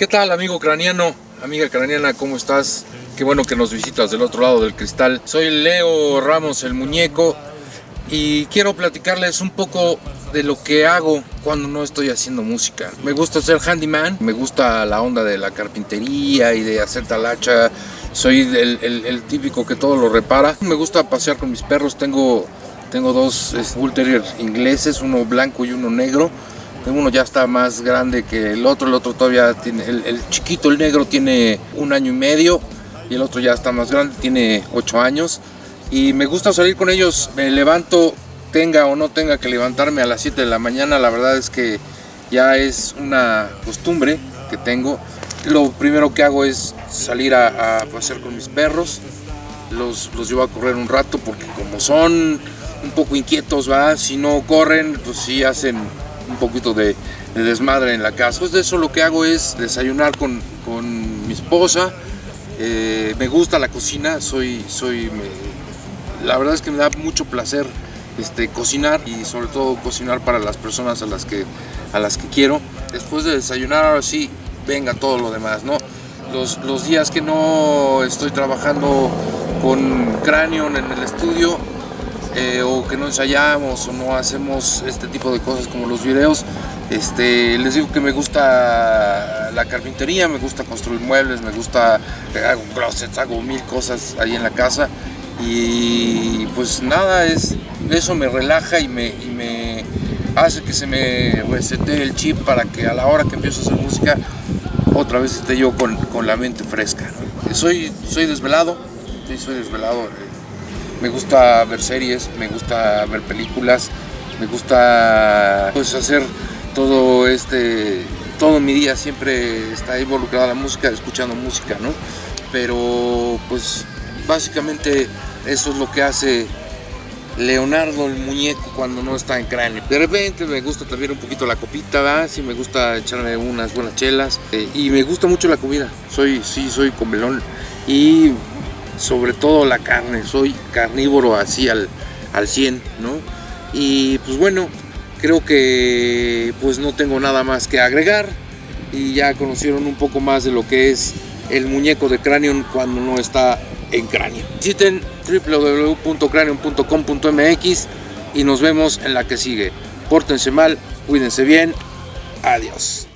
¿Qué tal amigo craniano? Amiga craniana, ¿cómo estás? Qué bueno que nos visitas del otro lado del cristal. Soy Leo Ramos el Muñeco y quiero platicarles un poco de lo que hago cuando no estoy haciendo música. Me gusta ser handyman, me gusta la onda de la carpintería y de hacer talacha. Soy el, típico que todo lo repara. Me gusta pasear con mis perros, tengo, tengo dos Bull Terrier ingleses, uno blanco y uno negro uno ya está más grande que el otro, el otro todavía tiene, el, chiquito, el negro tiene un año y medio y el otro ya está más grande, tiene ocho años y me gusta salir con ellos, me levanto, tenga o no tenga que levantarme a las 7 de la mañana, la verdad es que ya es una costumbre que tengo. Lo primero que hago es salir a, pasear con mis perros, los, los llevo a correr un rato porque como son un poco inquietos, ¿va? si no corren, pues sí hacen un poquito de, desmadre en la casa. Pues de eso lo que hago es desayunar con, mi esposa. Eh, me gusta la cocina, soy, soy, la verdad es que me da mucho placer este, cocinar y sobre todo cocinar para las personas a las que, a las que quiero. Después de desayunar, ahora sí, venga todo lo demás, ¿no? Los, los días que no estoy trabajando con cráneo en el estudio, eh, o que no ensayamos o no hacemos este tipo de cosas como los videos. Este, les digo que me gusta la carpintería, me gusta construir muebles, me gusta, hago closets, hago mil cosas ahí en la casa y pues nada, es, eso me relaja y me, y me hace que se me resete el chip para que a la hora que empiezo a hacer música otra vez esté yo con, con la mente fresca. Soy, soy desvelado, soy desvelado me gusta ver series, me gusta ver películas, me gusta pues hacer todo este, todo mi día siempre está involucrada la música, escuchando música, ¿no? Pero pues básicamente eso es lo que hace Leonardo el muñeco cuando no está en cráneo. De repente me gusta también un poquito la copita, ¿verdad? Sí me gusta echarme unas buenas chelas eh, y me gusta mucho la comida. Soy, sí, soy comelón y sobre todo la carne, soy carnívoro así al, al 100, ¿no? Y pues bueno, creo que pues no tengo nada más que agregar y ya conocieron un poco más de lo que es el muñeco de Cranion cuando no está en cráneo. Visiten www.cranion.com.mx y nos vemos en la que sigue. Pórtense mal, cuídense bien, adiós.